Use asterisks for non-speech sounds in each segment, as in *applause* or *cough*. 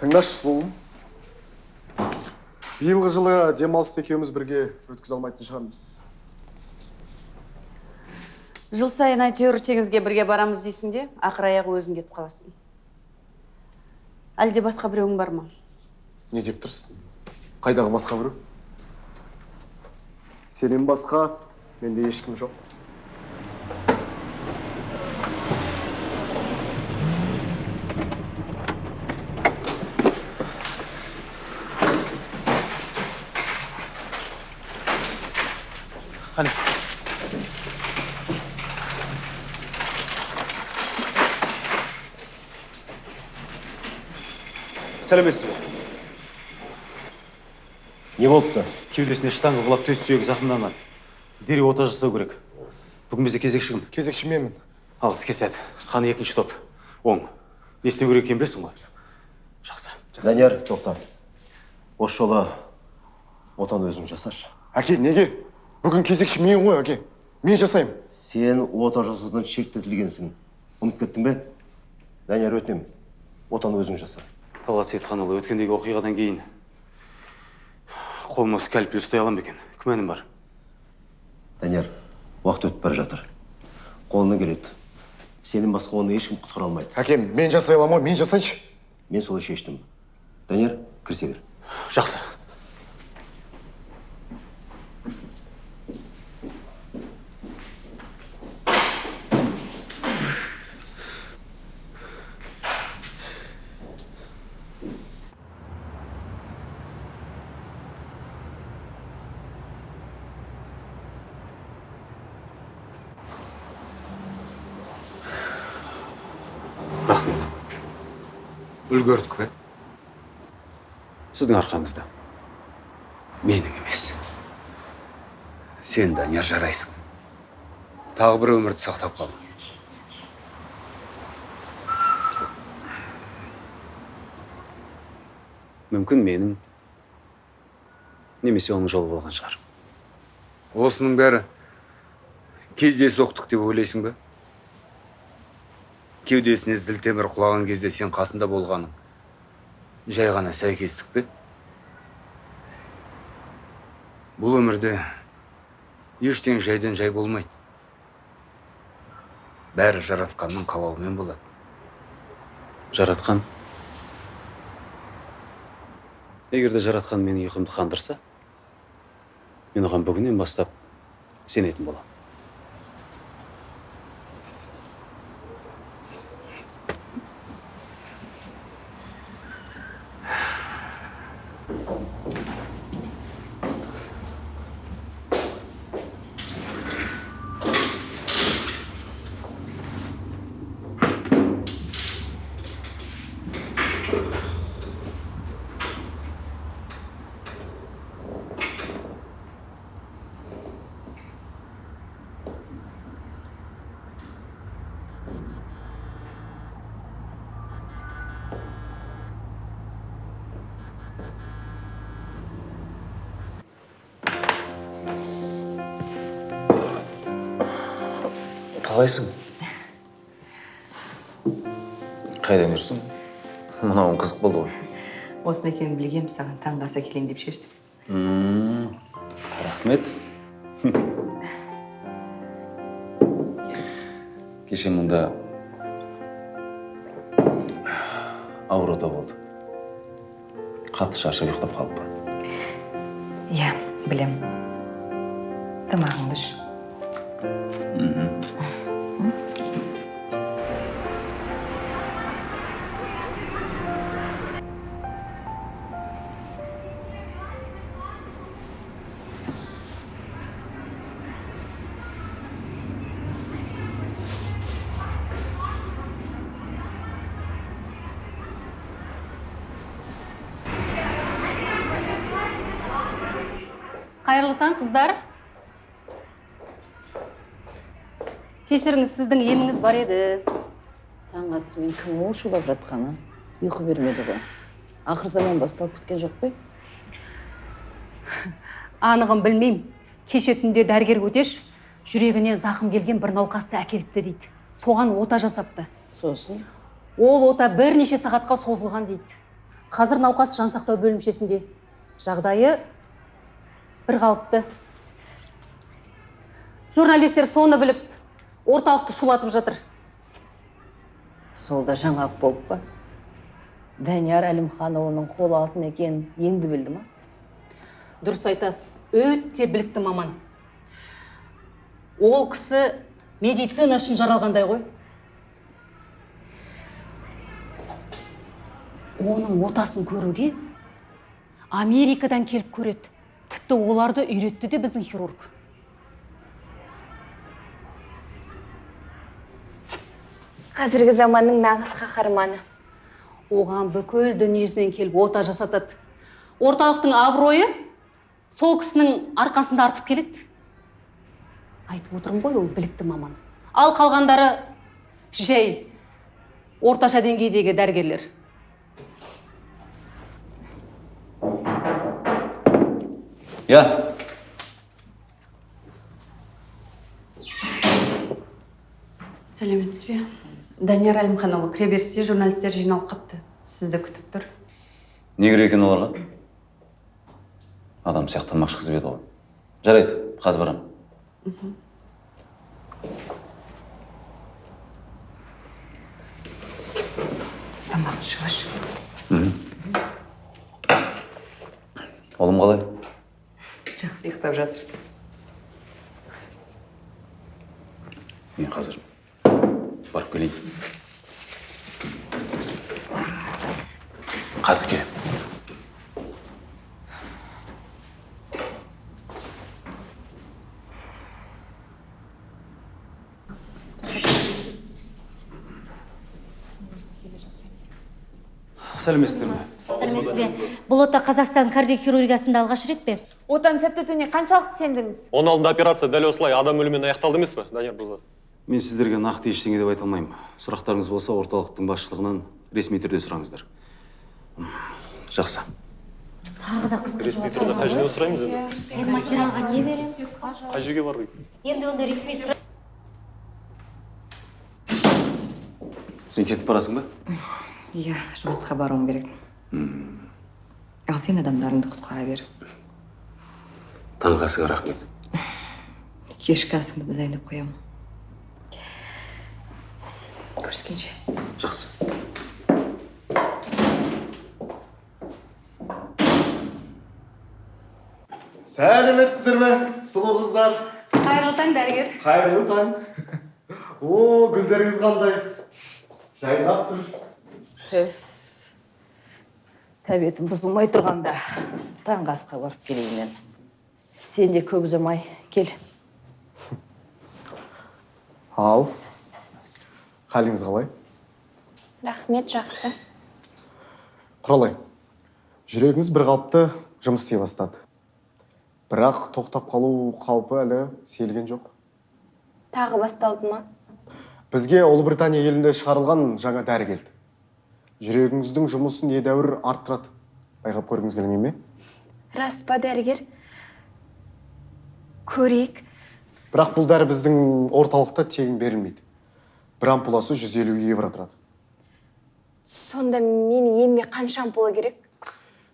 тыңдашы сұлуым. Биылғы жылы демалысты екеуміз бірге өткізе алмайтын шығармыз. Жыл сайын әйтеуір теңізге бірге барамыз дейсің де ақыр аяғы өзің кетіп қаласың. Әлде басқа біреуің бар ма? Не деп тұрсың? Қайдағы басқа біреу? Сенен басқа менде ешкім жоқ. Сәлеметсіз бе? Не болыпты. Кеудесіне штанга құлап төс сүйегі зақымданған. Дереу ота жасау керек. Бүгін бізде кезекші кім кезекші менмін. Ал іске сәт. Қаны екінші топ. Оң. Не істеу керек екенін білесің ғой. Жақсы. Данияр тоқта осы жолы отаны өзің жасашы. Әке неге? Бүгін кезекші мен ғой әке. Мен жасаймын. Сен ота жасаудан шектетілгенсің. Ұмытып кеттің бе? Данияр өтінемін. Отаны өзің жаса талғат сейітханұлы өткендегі оқиғадан кейін қолыма скальпель ұстай аламын ба екен. Күмәнім бар? Данияр уақыт өтіп бара жатыр. Қолынан келеді. Сенен басқа оны ешкім құтқара алмайды. Әкем мен жасай аламын ғой мен жасайыншы. Мен солай шештім. Данияр кірісе бер. Жақсы. Үлгердік пе сіздің арқаңызда менің емес сен данияр жарайсың тағы бір өмірді сақтап қалдың мүмкін менің немесе оның жолы болған шығар осының бәрі кездейсоқтық деп ойлайсың ба кеудесіне зілтемір құлаған кезде сен қасында болғаның жай ғана сәйкестік пе? Бұл өмірде ештеңе жайдан жай болмайды. Бәрі жаратқанның қалауымен болады. Жаратқан? Егер де жаратқан менің ұйқымды қандырса мен оған бүгіннен бастап сенетін боламын. Қайдан жүрсің? Мынауың қызық болды ғой. Осыны екенін білгем саған таңғы ас әкелейін деп шештім. Рахмет. Кеше мұнда ауруда болды. Қатты шаршап ұйықтап қалыппын иә білем тамағыңды іш. Қыздар. Кешіріңіз сіздің еміңіз бар еді. Таң атысымен кім ол шулап жатқаны? Ұйқы бермеді ғой. Ақыр заман басталып кеткен жоқ қой. Анығын білмеймін кеше түнде дәрігер өтешев жүрегіне зақым келген бір науқасты әкеліпті дейді. Соған ота жасапты. Сосын? Ол ота бірнеше сағатқа созылған дейді. Қазір науқас жансақтау бөлімшесінде. Жағдайы бір қалыпты журналистер соны біліп орталықты шулатып жатыр. Сол да жаңалық болып па? Данияр әлімханұлының қол алтын екенін енді білді ма? Дұрыс айтасыз өте білікті маман. Ол кісі медицина үшін жаралғандай ғой. Оның отасын көруге америкадан келіп көреді. Тіпті оларды үйретті де біздің хирург. Қазіргі заманның нағыз қаһарманы. Оған бүкіл дүниежүзінен келіп ота жасатады. Орталықтың абыройы сол кісінің арқасында артып келеді. Айтып отырмын ғой ол білікті маман. Ал қалғандары жай орташа деңгейдегі дәрігерлер. Иә сәлеметсіз бе данияр әлімханұлы кіреберісте журналистер жиналып қапты. Сізді күтіп тұр. Не керек екен оларға? Адам сияқтанмақшы қыз еді ғой. Жарайды қазір барамын. Тамақ ішіп ұлым қалай? Жақсы. Ұйықтап жатыр. Мен қазір барып келейін. Қазір келемін сәлеметсіздер ме? Сәлеметсіз бе? Бұл ота қазақстан кардиохирургиясында алғаш рет пе? Отаның сәтті өтуіне қаншалықты сендіңіз? Оның алдында операция дәл осылай адам өлімімен аяқталды емес пе данияр мырза? Мен сіздерге нақты ештеңе деп айта алмаймын. Сұрақтарыңыз болса орталықтың басшылығынан ресми түрде сұраңыздар жақсы. Тағы да қызық ресми түрде қай жерден сұраймыз енді? Мен материалға не қысқаша қай жерге бару енді онда ресми сұра сен кетіп барасың ба? Иә жұмысқа баруым керек. Ал сен адамдарыңды құтқара бер. Таңғы асыңа рахмет. Кешкі асымды да дайындап қоямын. Көріскенше. Жақсы. Сәлеметсіздер ме сұлу қыздар. Қайырлы таң дәрігер. Қайырлы таң. *laughs* О гүлдеріңіз қандай? Жайнап тұр. Тәбетім бұзылмай тұрғанда таңғы асқа барып келейін мен. Сен де көп ұзамай кел. Ал. Халіңіз қалай? Рахмет жақсы. Құралай жүрегіңіз бір қалыпты жұмыс істей бастады. Бірақ тоқтап қалу қаупі әлі сейілген жоқ. Тағы басталды ма? Бізге ұлыбритания елінде шығарылған жаңа дәрі келді. Жүрегіңіздің жұмысын едәуір арттырады. Байқап көргіңіз келмей ме? Рас па дәрігер? Көрейік. Бірақ бұл дәрі біздің орталықта тегін берілмейді. Бір ампуласы 150 евро тұрады. Сонда менің еміме қанша ампула керек?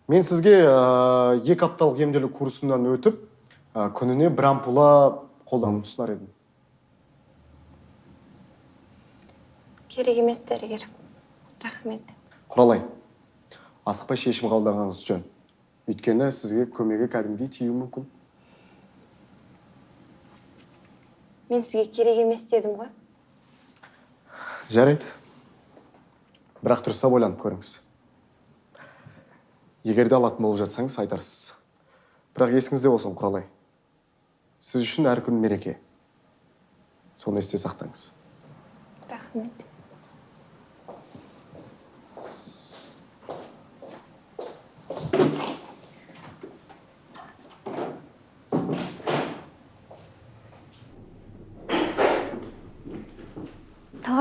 Мен сізге ә, екі апталық емделу курсынан өтіп ә, күніне бір ампула қолдануды ұсынар едім. Керек емес дәрігер. Рахмет. Құралай асықпай шешім қабылдағаныңыз жөн. Өйткені сізге көмегі кәдімгідей тиюі мүмкін. Мен сізге керек емес дедім ғой. Жарайды. Бірақ дұрыстап ойланып көріңіз. Егер де алатын болып жатсаңыз айтарсыз. Бірақ есіңізде болсын құралай. Сіз үшін әр күн мереке. Соны есте сақтаңыз. Рахмет.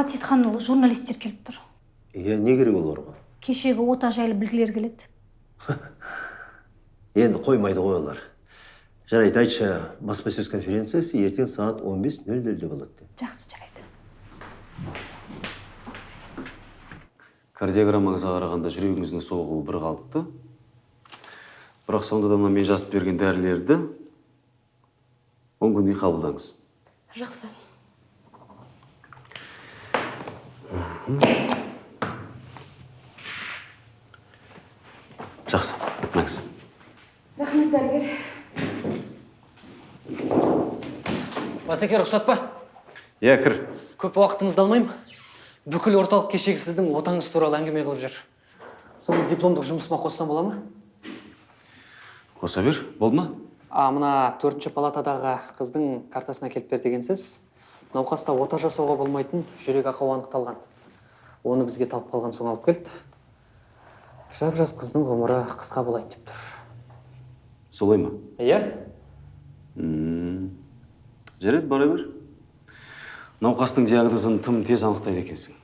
Талғат сейітханұлы журналистер келіп тұр. Иә не керек оларға кешегі ота жайлы білгілер келеді. *laughs* Енді қоймайды ғой олар. Жарайды айтшы баспасөз конференциясы ертең сағат 15.00-де болады жақсы жарайды. Кардиограммаңызға қарағанда жүрегіңіздің соғуы бір қалыпты. Бірақ сонда да мына мен жазып берген дәрілерді он күндей қабылдаңыз. Жақсы. Жақсы мәңіз рахмет дәрігер. Басеке рұқсат па? Иә кір. Көп уақытыңызды алмаймын. Бүкіл орталық кешегі сіздің отаңыз туралы әңгіме қылып жүр. Соны дипломдық жұмысыма қоссам бола ма? Қоса бер. Болды ма? А мына төртінші палатадағы қыздың картасына келіп бер дегенсіз науқаста ота жасауға болмайтын жүрек ақауы анықталған. Оны бізге талып қалған соң алып келді. Жап жас қыздың ғұмыры қысқа болайын деп тұр. Солай ма? Иә. Жарайды бара бер. Науқастың диагнозын тым тез анықтайды екенсің.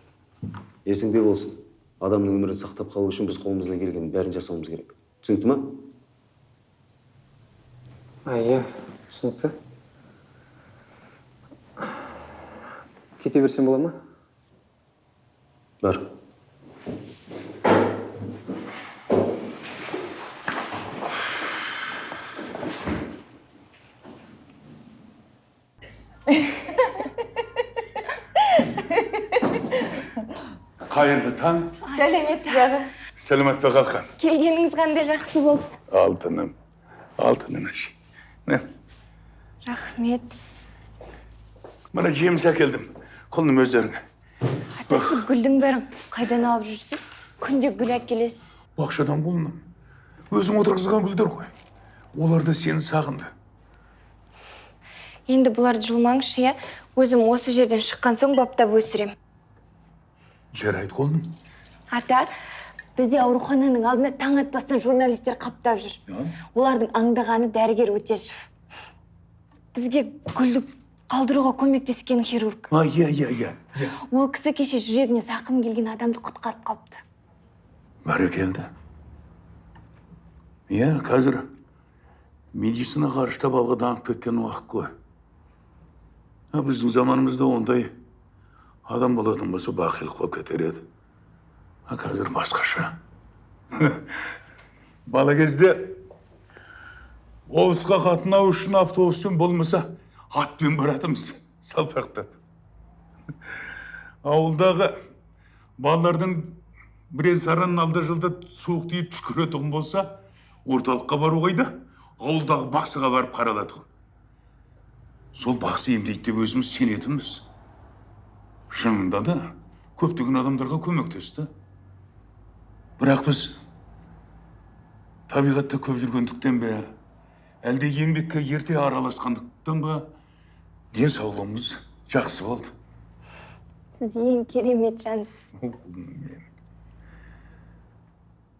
Есіңде болсын. Адамның өмірін сақтап қалу үшін біз қолымыздан келгеннің бәрін жасауымыз керек. Түсінікті ма а иә түсінікті. Кете берсем бола ма? Бар қайырлы таң сәлеметсіз аға сәлемет пе қалқан келгеніңіз қандай жақсы болды алтыным алтыным әші міне рахмет мына жеміс әкелдім құлыным өздеріңе атасы гүлдің бәрін қайдан алып жүрсіз? Күнде гүл әкелесіз. Бақшадан құлыным өзің отырғызған гүлдер ғой. Олар да сені сағынды. Енді бұларды жұлмаңызшы иә? Өзім осы жерден шыққан соң баптап өсірем. Жарайды құлыным ата бізде аурухананың алдына таң атпастан журналистер қаптап жүр. Олардың аңдағаны дәрігер өтешев. Бізге гүлді қалдыруға көмектескен хирург. А иә иә иә. Иә ол кісі кеше жүрегіне зақым келген адамды құтқарып қалыпты. Бәрекелді иә қазір медицина ғарыштап алға дамып кеткен уақыт қой. А біздің заманымызда ондай адам болатын болса бақилық болып кетер еді. А қазір басқаша. *laughs* Бала кезде облысқа қатынау үшін автобуспен болмаса атпен баратынбыз салпақтап ауылдағы балалардың бірен саран алда жылда суық тиіп түшкіретұғын болса орталыққа бару қайда? Ауылдағы бақсыға барып қаралатұғын сол бақсы емдейді деп өзіміз сенетінбіз. Шынында да көптеген адамдарға көмектесті бірақ біз табиғатта көп жүргендіктен бе әлде еңбекке ерте араласқандықтан ба денсаулығымыз жақсы болды. Сіз ең керемет жансыз.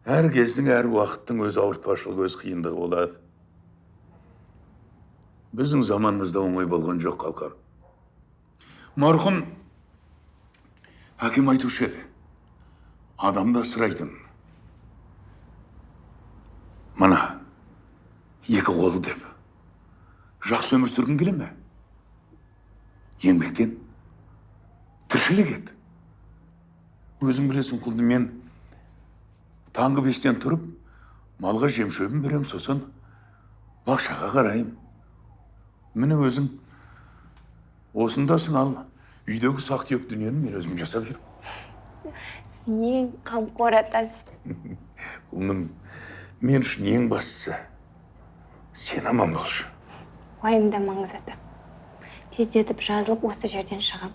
Әр кездің әр уақыттың өз ауыртпашылығы өз қиындығы болады. Біздің заманымызда оңай болған жоқ қалқам марқұм әкем айтушы еді. Адамды асырайтын мына екі қолы деп. Жақсы өмір сүргің келе ме? Еңбектен тіршілік ет өзің білесің құлды мен таңғы бестен тұрып малға жем шөбін берем сосын бақшаға қараймын міне өзің осындасың ал үйдегі сақ түйек дүниені мен өзім жасап жүрмін сіз ең қамқор атасыз құлыным мен үшін ең бастысы сен аман болшы уайымдамаңыз ата тездетіп жазылып осы жерден шығам.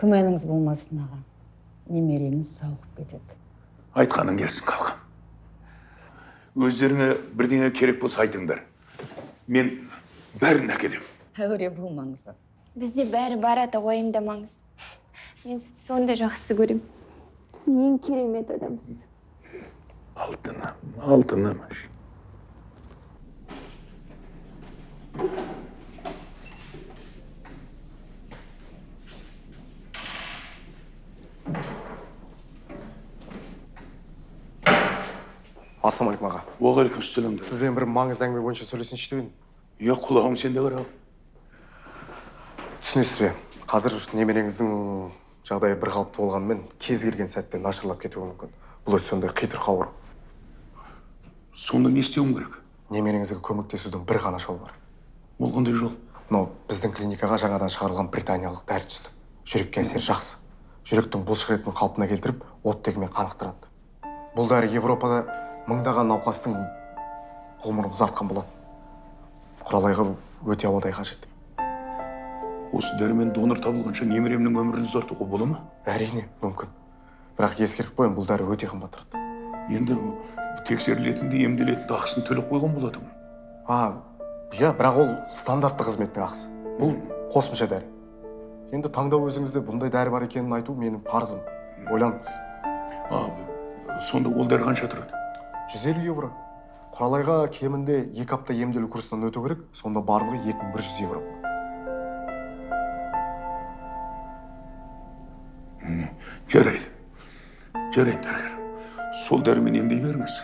Күмәніңіз болмасын аға? Немереңіз сауығып кетеді. Айтқаның келсін қалқам. Өздеріңе бірдеңе керек болса айтыңдар. Мен бәрін әкелемін әуре болмаңыз бізде бәрі бар ата уайымдамаңыз. Мен сізді сондай жақсы көремін сіз ең керемет адамсыз. Алтыным алтыным ассалаумағалейкум аға. Уағалейкумассалам сізбен бір маңызды әңгіме бойынша сөйлесейінші деп едім иә құлағым сенде қарағым түсінесіз бе? Қазір немереңіздің жағдай бір қалыпты болғанымен кез келген сәтте нашарлап кетуі мүмкін. Бұл өзі сондай қитұрқы ауру сонда не істеуім керек? Немереңізге көмектесудің бір ғана жолы бар. Ол қандай жол? Мынау біздің клиникаға жаңадан шығарылған британиялық дәрі түсті. Жүрекке әсері жақсы. Жүректің бұлшық етін қалпына келтіріп оттегімен қанықтырады. Бұл дәрі европада мыңдаған науқастың ғұмырын ұзартқан болады құралайға өте ауадай қажет. Осы дәрімен донор табылғанша немеремнің өмірін ұзартуға бола ма? Әрине мүмкін. Бірақ ескертіп қояйын бұл дәрі өте қымбат тұрады. Енді тексерілетін де емделетін де ақысын төлеп қойған болады ғой а иә бірақ ол стандартты қызметтің ақысы. Бұл қосымша дәрі. Енді таңдау өзіңізде бұндай дәрі бар екенін айту менің парызым. Ойланыңыз. А сонда ол дәрі қанша тұрады? Жүз елу евро. Құралайға кемінде екі апта емделу курсынан өту керек сонда барлығы екі мың бір жүз евро. Жарайды. Жарайды дәрігер. Сол дәрімен емдей беріңіз.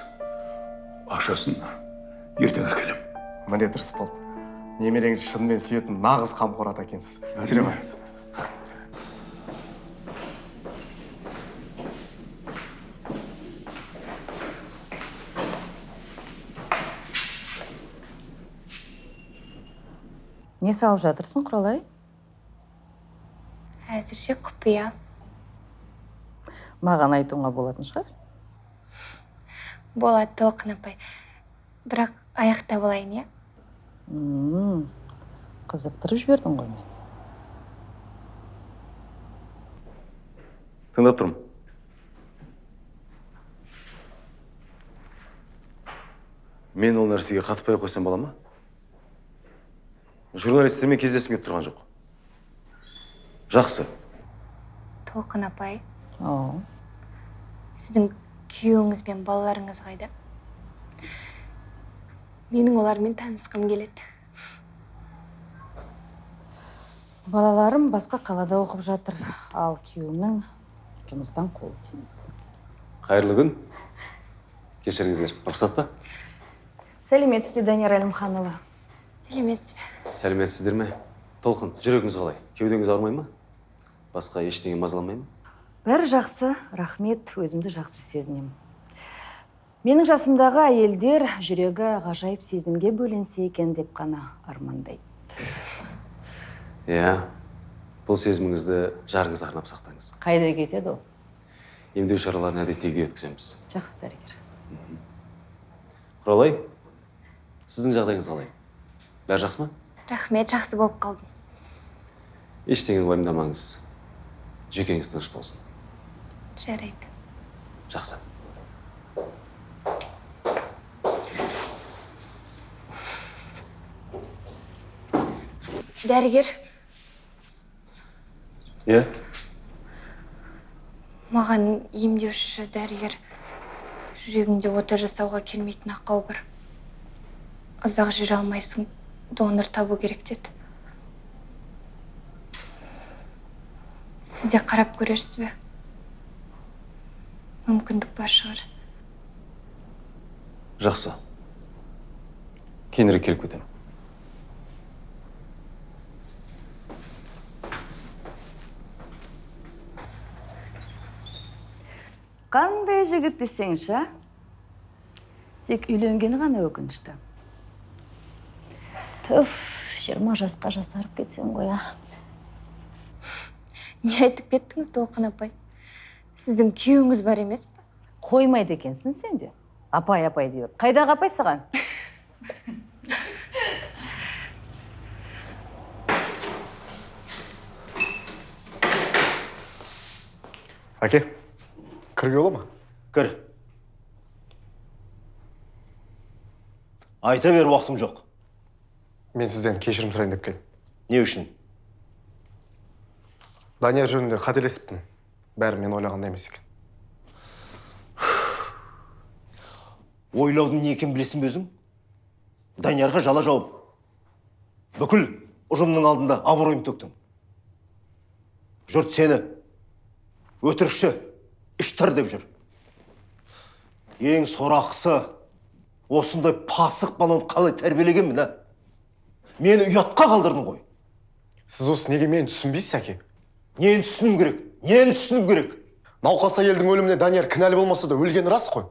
Ақшасын ертең әкелемін міне дұрыс болды немереңіз шынымен сүйетін нағыз қамқор ата екенсіз жүре не салып жатырсың құралай? Әзірше құпия. Маған айтуыңа болатын шығар. Болады толқын апай. Бірақ аяқтап алайын иә? М, қызықтырып жібердің ғой мені тыңдап тұрмын. Мен ол нәрсеге қатыспай ақ қойсам бола ма? Журналистермен кездескім келіп тұрған жоқ. Жақсы. Толқын апай. О. Сіздің күйеуіңіз бен балаларыңыз қайда? Менің олармен танысқым келеді. Балаларым басқа қалада оқып жатыр. Ал күйеуімнің жұмыстан қолы тимейді. Қайырлы күн. Кешіріңіздер. Рұқсат па? Сәлеметсіз бе данияр әлімханұлы? Сәлеметсіз бе сәлеметсіздер ме? Толқын жүрегіңіз қалай? Кеудеңіз ауырмай ма? Басқа ештеңе мазаламай ма? Бәрі жақсы рахмет. Өзімді жақсы сезінемін. Менің жасымдағы әйелдер жүрегі ғажайып сезімге бөленсе екен деп қана армандайды. Иә бұл сезіміңізді жарыңызға арнап сақтаңыз. Қайда кетеді ол? Емдеу шараларын әдеттегідей өткіземіз. Жақсы дәрігер. Құралай сіздің жағдайыңыз қалай? Бәрі жақсы ма? Рахмет жақсы болып қалдым. Ештеңені уайымдамаңыз. Жүйкеңіз тыныш болсын. Жарайды. Жақсы. Дәрігер. Иә? Маған емдеуші дәрігер жүрегіңде ота жасауға келмейтін ақау бар. Ұзақ жүре алмайсың. Донор табу керек деді. Сіз де қарап көрерсіз бе? Мүмкіндік бар шығар. Жақсы. Кейінірек келіп кетемін. Қандай жігіт десеңші? А? тек үйленгені ғана өкінішті. Түф жиырма жасқа жасарып кетсем ғой а. Не айтып кеттіңіз толқын апай? Сіздің күйеуіңіз бар емес пе? Қоймайды екенсің сен де апай апай деп. Қайдағы апай саған? Әке кіруге бола ма? Кір. Айта бер уақытым жоқ. Мен сізден кешірім сұрайын деп келдім. Не үшін? Данияр жөнінде қателесіппін бәрі мен ойлағандай емес екен. Ойлаудың не екенін білесің бе өзің? Даниярға жала жауып бүкіл ұжымның алдында абыройын төктің. Жұрт сені өтірікші іштар деп жүр. Ең сорақысы осындай пасық баланы қалай тәрбиелегенмін а? Мені ұятқа қалдырдың ғой. Сіз осы неге мені түсінбейсіз әке? Нені түсінуім керек? Нені түсіну керек? Науқас әйелдің өліміне данияр кінәлі болмаса да өлгені рас қой.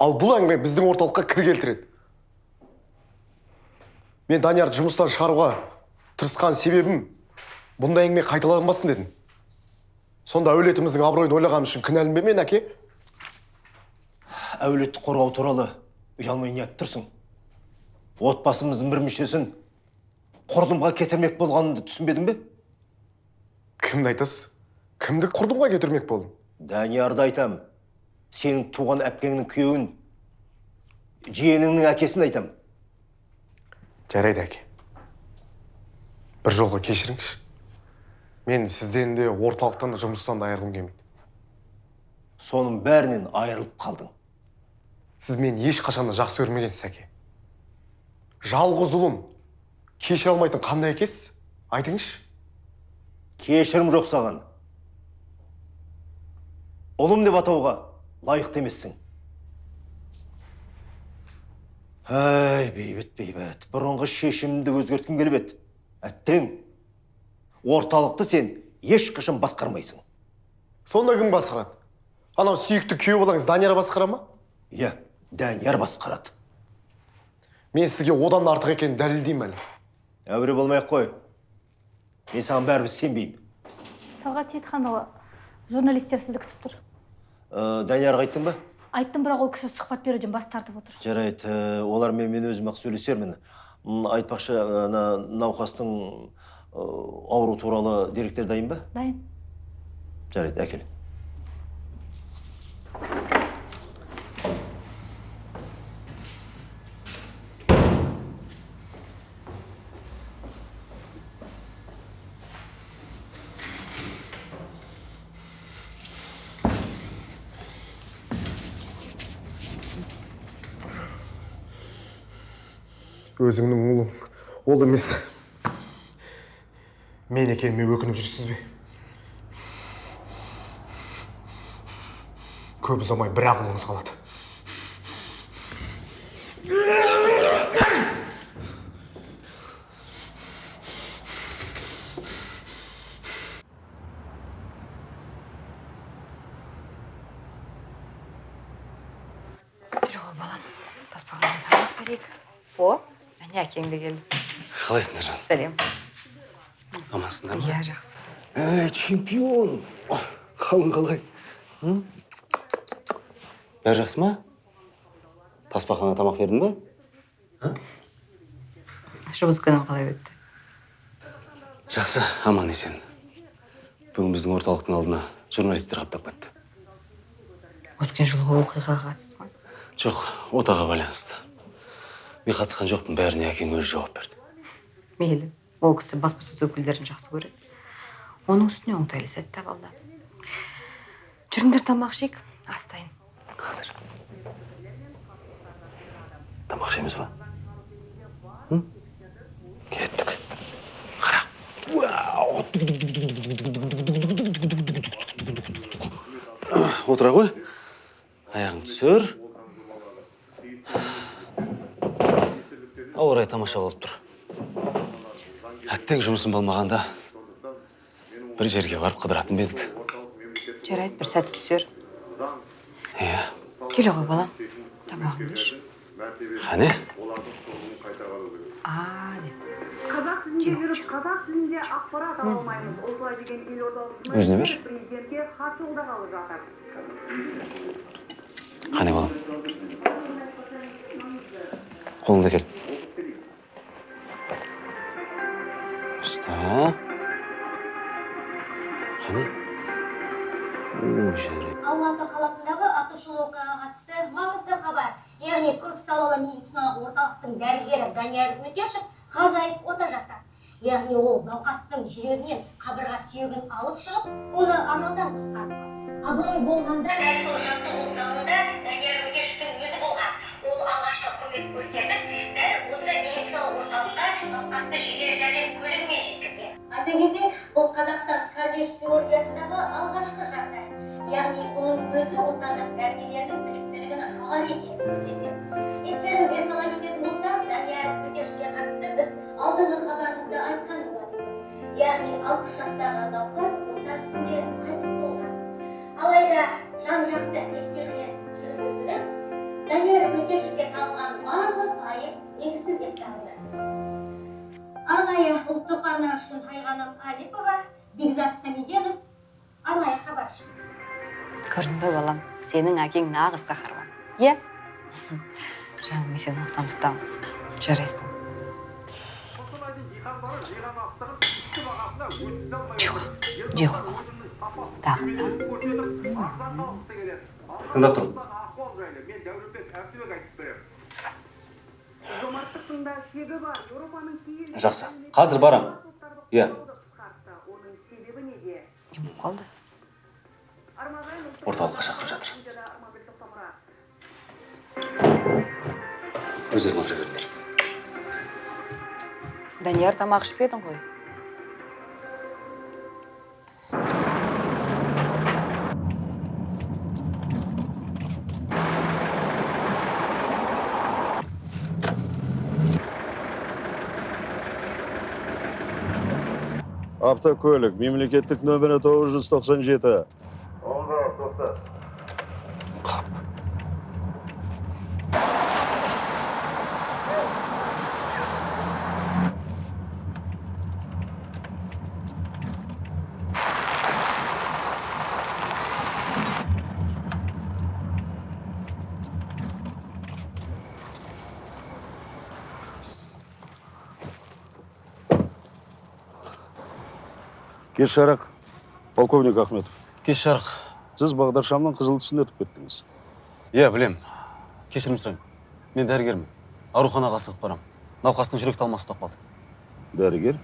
Ал бұл әңгіме біздің орталыққа кір келтіреді. Мен даниярды жұмыстан шығаруға тырысқан себебім бұндай әңгіме қайталанбасын дедім. Сонда әулетіміздің абыройын ойлағаным үшін кінәлімін бе мен әке? Әулетті қорғау туралы ұялмай не айтып тұрсың? Отбасымыздың бір мүшесін құрдымға кетірмек болғанымды түсінбедің бе? Кімді айтасыз? Кімді құрдымға кетірмек болдым? Даниярды айтам. Сенің туған әпкеңнің күйеуін жиеніңнің әкесін айтам. Жарайды әке. Бір жолға кешіріңізші. Мен сізден де орталықтан да жұмыстан да айырылғым келмейді. Соның бәрінен айырылып қалдың. Сіз мені ешқашан да жақсы көрмегенсіз әке. Жалғыз ұлым. Кешіре алмайтын қандай әкесіз айтыңызшы. Кешірім жоқ саған? Ұлым деп атауға лайықты емессің. Әй бейбіт бейбіт. Бұрынғы шешімімді өзгерткім келіп еді. Әттең. Орталықты сен ешқашан басқармайсың. Сонда кім басқарады? Анау сүйікті күйеу балаңыз данияр басқара ма? Иә данияр басқарады. Мен сізге одан да артық екенін дәлелдеймін әлі. Әуре болмай ақ қой мен саған бәрібір сенбеймін талғат сейітханұлы журналистер сізді күтіп тұр ә, даниярға айттың ба айттым бірақ ол кісі сұхбат беруден бас тартып отыр жарайды ә, олармен мен өзім ақ сөйлесермін айтпақшы ана науқастың ауру туралы деректер дайын ба дайын жарайды әкел өзіңнің ұлың. Ол емес мен екеніме өкініп жүрсіз бе? Көп ұзамай бір ақ ұлыңыз қалады жүр ғой балам тасбақаға тамақ берейік о әне әкең де келді қалайсыңдар жан сәлем амансыңдар ма иә жақсы. Әй чемпион. Қалың қалай. Бәрі жақсы ма? Тасбақаға тамақ бердің ба жұмыс күнің қалай өтті? Жақсы аман есен. Бүгін біздің орталықтың алдына журналистер қаптап кетті. Өткен жылғы оқиғаға қатысты ма? Жоқ отаға байланысты. Мен қатысқан жоқпын бәріне әкең өзі жауап берді. Мейлі. Ол кісі баспасөз өкілдерін жақсы көреді. Оның үстіне оңтайлы сәт таба алды жүріңдер тамақ ішейік. Ас дайын қазір. Тамақ ішеміз ба? Кеттік. Қара. Отыра ғой. Аяғың түсір. Ауа райы тамаша болып тұр әттең жұмысым болмағанда бір жерге барып қыдыратын ба едік? жарайды бір сәті түсер. Иә. Келе ғой балам. Тамағыңды іш. Қане қазақ тілінде жүріп қазақ тілінде ақпарат ала алмаймыз. Осылай деген елордалық Өзіне бер. президентке хат жолдағалы жатыр. Қане балам. Қолыңды әкел атышулы оқиғаға қатысты маңызды хабар. Яғни көпсалалы медициналық орталықтың дәрігері данияр өтешев ғажайып ота жасады яғни ол науқастың жүрегінен қабырға сүйегін алып шығып оны ажалдан құтқарды абырой болғанда дәл сол жаттығу залында данияр өтешевтің өзі болған. Ол алғашқы көмек көрсетіп дәл осы медициналық орталыққа науқасты жедел жәрдем көлігімен айта бұл қазақстан кардиохирургиясындағы алғашқы жағдай. Яғни бұның өзі отандық дәрігерлердің біліктілігінің жоғары екенін көрсетеді естеріңізге сала кететін болсақ данияр өтешевке қатысты біз алдыңғы хабарымызда айтқан болатынбыз. Яғни алпыс жастағы науқас ота үстінде қайтыс болған. Алайда жан жақты тексерулер жүргізіліп данияр өтешевке тағылған барлық айып негізсіз деп танылды. Арнайы ұлттық арна үшін айғаным алипова бекзат самиденов арнайы хабар үшін. Көрдің бе балам сенің әкең нағыз қаһарман. Иә *laughs* жаным мен сені оқтан тұтамын. Жарайсың. Жоқ тыңдап тұрмын. Жомарттықтың да шегі бар еуропаның жақсы. Қазір барам. Иә. Оның себебі неде не болып қалды? Орталыққа шақырып жатыр. Өздерің отыра беріңдер. Данияр тамақ ішпедің ғой? Автокөлік мемлекеттік нөмірі 997 кеш жарық полковник ахметов. Кеш жарық сіз бағдаршамның қызыл түсін өтіп кеттіңіз. Иә білем кешірім сұраймын. Мен дәрігермін. Ауруханаға асығып барамын науқастың жүрек талмасы ұстап қалды дәрігер?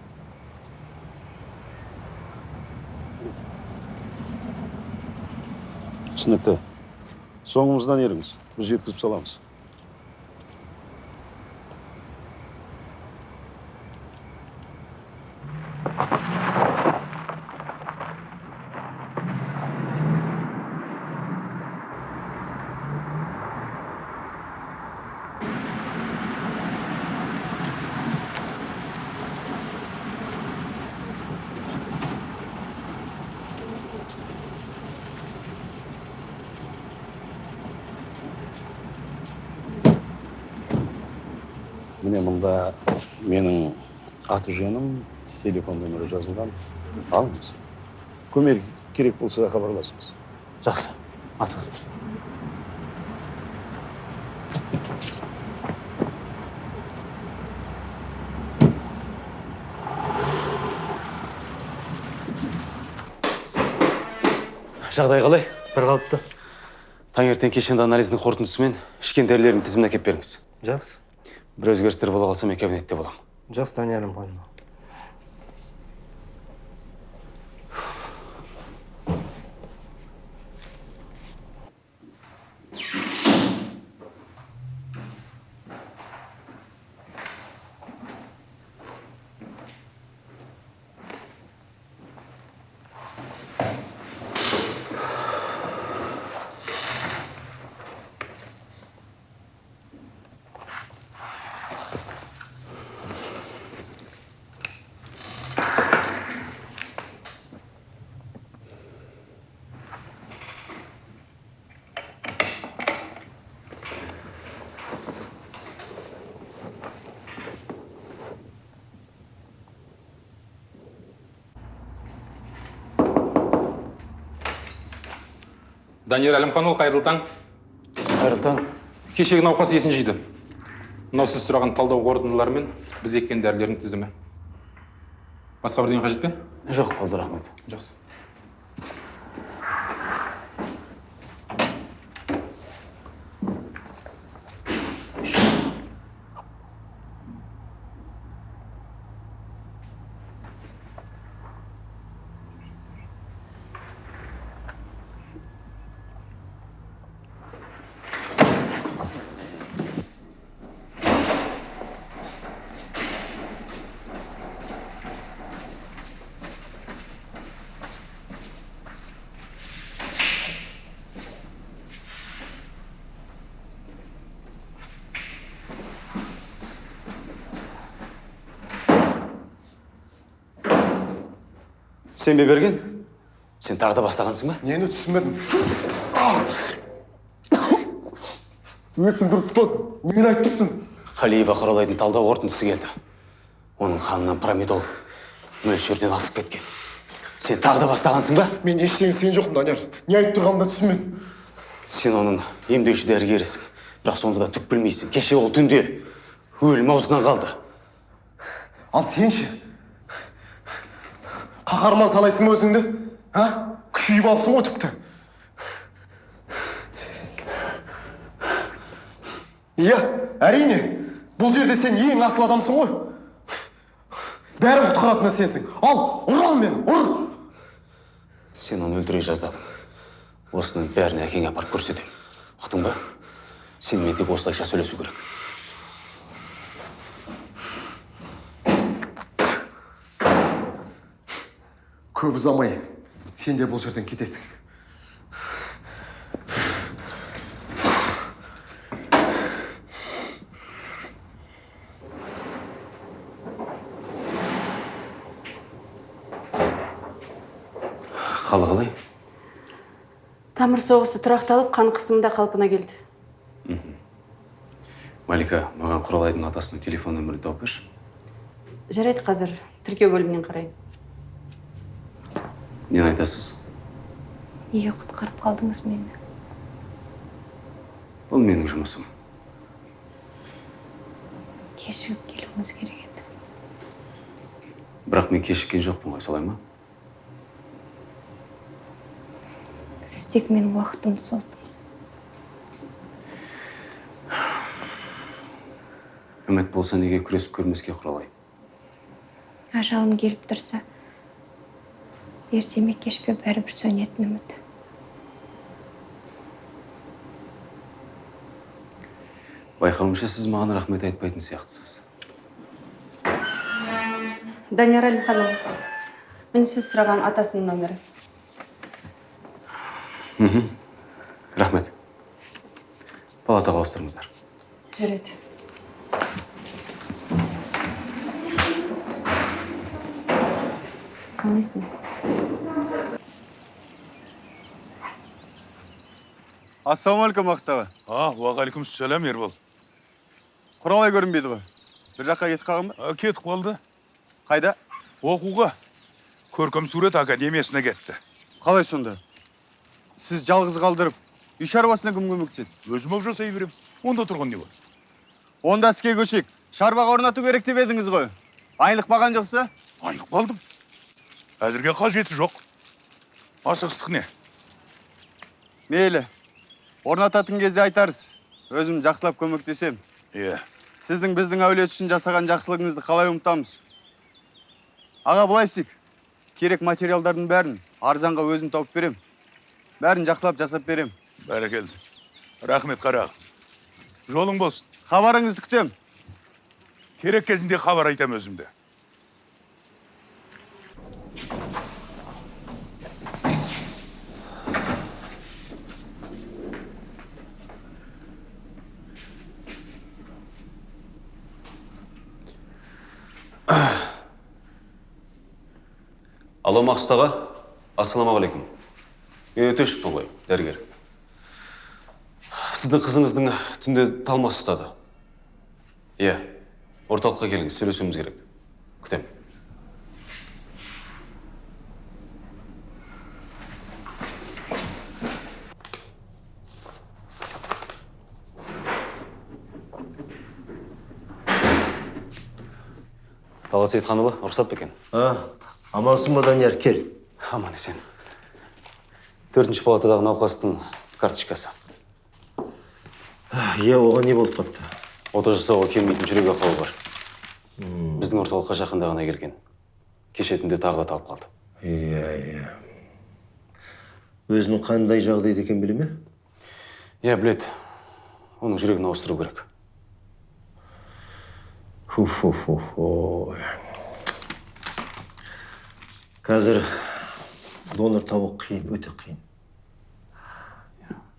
Түсінікті. Соңымыздан еріңіз. Біз жеткізіп саламыз. Мұнда менің аты жөнім телефон нөмірі жазылған. Алыңыз. Көмек керек болса хабарласыңыз. Жақсы. Асығыңыздар жағдай қалай? Бір қалыпты. Таңертең кешенді анализдің қорытындысымен ішкен дәрілердің тізімін әкеліп беріңіз. Жақсы. Бір өзгерістер бола қалса мен кабинетте боламын. Жақсы даниярым данияр әлімханұлы қайырлы таң. Қайырлы таң. Кешегі науқас есін жиды. Мынау сіз сұраған талдау қорытындылары мен біз еккен дәрілердің тізімі. Басқа бірдеңе қажет пе? Жоқ болды рахмет жақсы. Сен бе берген? Сен тағы да бастағансың ба? Нені түсінбедім? Есің дұрыс ұстат нені айтып тұрсың. Қалиева құралайдың талдау қорытындысы келді. Оның қанынан промедол мөлшерден асып кеткен. Сен тағы да бастағансың ба? Мен ештеңе істеген жоқпын данияр. Не айтып тұрғанымды да түсінбедім. Сен оның емдеуші дәрігерісің. Бірақ сонда да түк білмейсің. Кеше ол түнде өлім аузынан қалды. Ал сен ше? Қаһарман санайсың ба өзіңді? А? Күйіп ғой тіпті. Иә әрине бұл жерде сен ең асыл адамсың ғой. Бәрін құтқаратын да сенсің. Ал ұр ал мені ұр! Сен оны өлтіре жаздадың. Осының бәрін әкеңе апарып көрсетемін. Ұқтың ба? Сенімен тек осылайша сөйлесу керек. Көп ұзамай сен де бұл жерден кетесің. Қалы қалай тамыр соғысы тұрақталып қан қысымы да қалпына келді. Малика маған құралайдың атасының телефон нөмірін тауып берші. Жарайды қазір тіркеу бөлімінен қараймын. Нені айтасыз? Неге құтқарып қалдыңыз мені? Бұл менің жұмысым. Кешігіп келуіңіз керек еді. Бірақ мен кешіккен жоқпын ғой солай ма? Сіз тек менің уақытымды создыңыз. Үміт болса неге күресіп көрмеске құралай? Ажалым келіп тұрса ерте ме кеш пе бәрібір сөнетін үміт байқауымша сіз маған рахмет айтпайтын сияқтысыз. Данияр әлімханұлы міне сіз сұраған атасының нөмірі мхм. Рахмет. Палатаға ауыстырыңыздар. Жарайды. Қалайсың ассалаумағалейкум бақыт аға. А уағалейкум сәлем ербол. Құралай көрінбейді ғой. Бір жаққа кетіп қалған ба кетіп қалды. Қайда? Оқуға. Көркем сурет академиясына кетті. Қалай сонда? Сіз жалғыз қалдырып үй шаруасына кім көмектеседі өзім ақ жасай беремін онда тұрған не бар? Онда іске көшейік. Шарбақ орнату керек деп едіңіз ғой. Айлық баған жоқса? Айнып қалдым әзірге қажеті жоқ. Асығыстық не? Мейлі. Орнататын кезде айтарсыз. Өзім жақсылап көмектесем. Иә. Сіздің біздің әулет үшін жасаған жақсылығыңызды қалай ұмытамыз? Аға былай істейік. Керек материалдардың бәрін арзанға өзім тауып берем. Бәрін жақсылап жасап берем. Бәрекелді. Рахмет қарағым жолың болсын. Хабарыңызды күтем керек кезінде хабар айтам өзімді. Алло мақсұт аға. Ассалаумағалейкум. Мен өтешевпін ғой дәрігер. Сіздің қызыңыздың түнде талмасы ұстады. Иә орталыққа келіңіз сөйлесуіміз керек. Күтемін. Талғат сейітханұлы рұқсат па екен амансың ба данияр кел аман есен төртінші палатадағы науқастың карточкасы иә оған не болып қапты ота жасауға келмейтін жүрек ақауы бар біздің орталыққа жақында ғана келген кеше түнде тағы да талып қалды иә иә өзінің қандай жағдайда екенін біле ме иә біледі оның жүрегін ауыстыру керек фу қазір донор табу қиын өте қиын.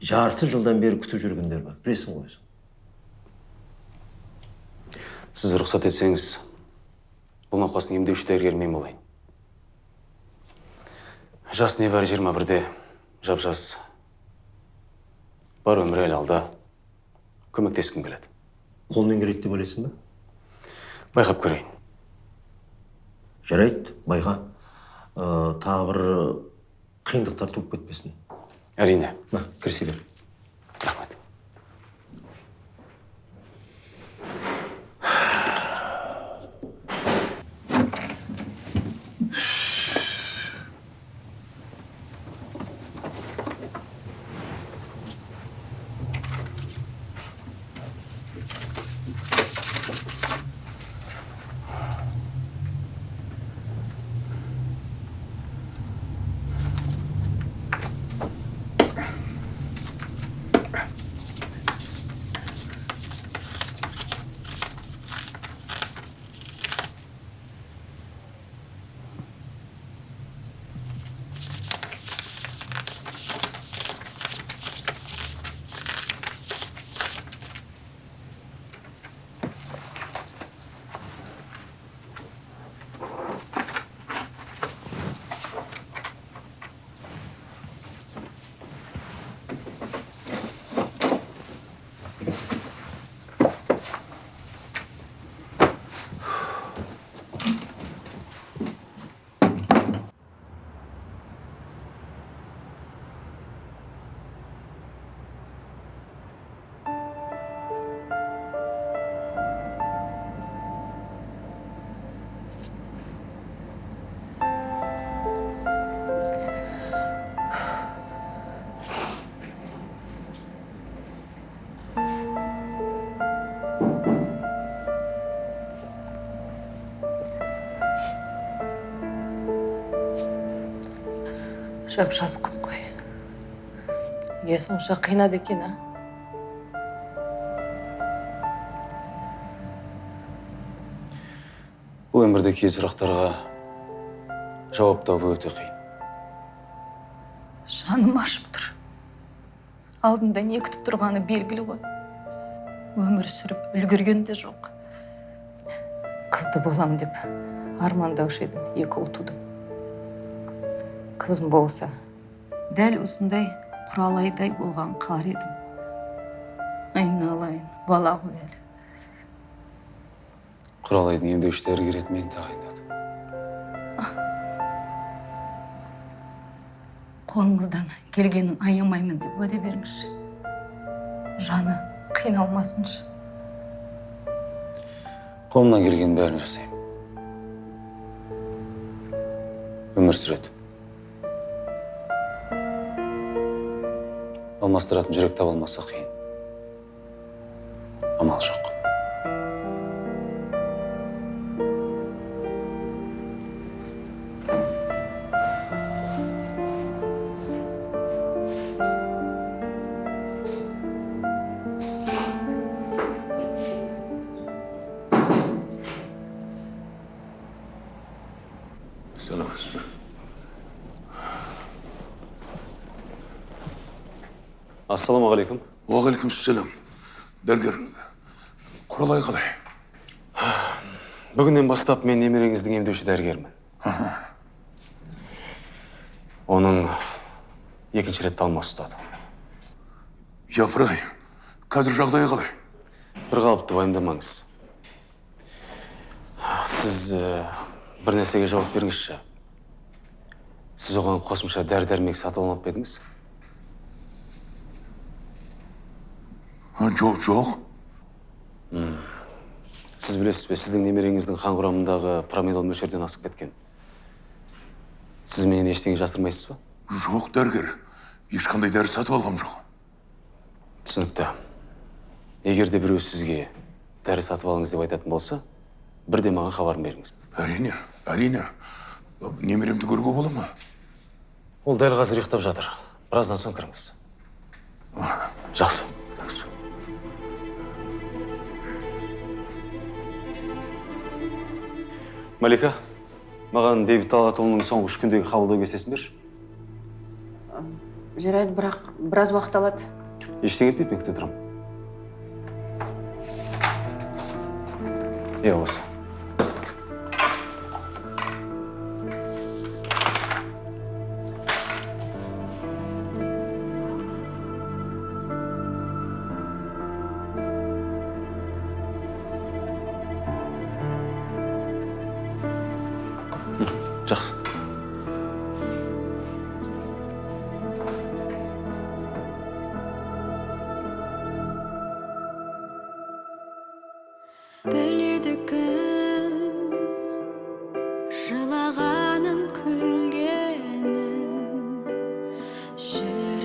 Жарты жылдан бері күтіп жүргендер бар. Білесің ғой өзің. Сіз рұқсат етсеңіз бұл науқастың емдеуші дәрігері мен болайын. Жас небәрі жиырма бірде жап жас бар өмір әлі алда. Көмектескім келеді. Қолмен келеді деп ойлайсың ба? Байқап көрейін. Жарайды байға. Ә, тағы бір қиындықтар туып кетпесін. Әрине. На кірісе бер жап жас қыз ғой неге сонша қинады екен а? Бұл өмірде кей сұрақтарға жауап табу өте қиын. Жаным ашып тұр. Алдында не күтіп тұрғаны белгілі ғой. Өмір сүріп үлгерген де жоқ. Қызды болам деп армандаушы едім екі ұл тудым. Қызым болса? Дәл осындай құралайдай болған қалар едім. Айналайын бала ғой әлі құралайдың емдеуші дәрігері етіп мені тағайындады. Қолыңыздан келгенін аямаймын деп уәде беріңізші. Жаны қиналмасыншы. Қолымнан келген бәрін жасаймын. Өмір сүреді. Алмастыратын жүрек таба алмаса қиын. Амал жоқ. Ассалаумағалейкум уағалейкумассалам дәрігер құралай қалай бүгіннен бастап мен немереңіздің емдеуші дәрігерімін оның екінші рет талмасы ұстады япырай қазір жағдайы қалай бір қалыпты уайымдамаңыз сіз бір нәрсеге жауап беріңізші сіз оған қосымша дәрі дәрмек сатып алмап па едіңіз жоқ жоқ сіз білесіз бе сіздің немереңіздің қан құрамындағы промиллол мөлшерден асып кеткен сіз менен ештеңе жасырмайсыз ба жоқ дәрігер ешқандай дәрі сатып алғам жоқ түсінікті егер де біреу сізге дәрі сатып алыңыз деп айтатын болса бірден маған хабарын беріңіз әрине әрине немеремді көруге бола ма ол дәл қазір ұйықтап жатыр біраздан соң кіріңіз жақсы малика маған бейбіт талғатұлының соңғы үш күндегі қабылдау кестесін берші. Жарайды бірақ біраз уақыт алады. Ештеңе етпейді мен күте тұрамын. Иә осы. 是。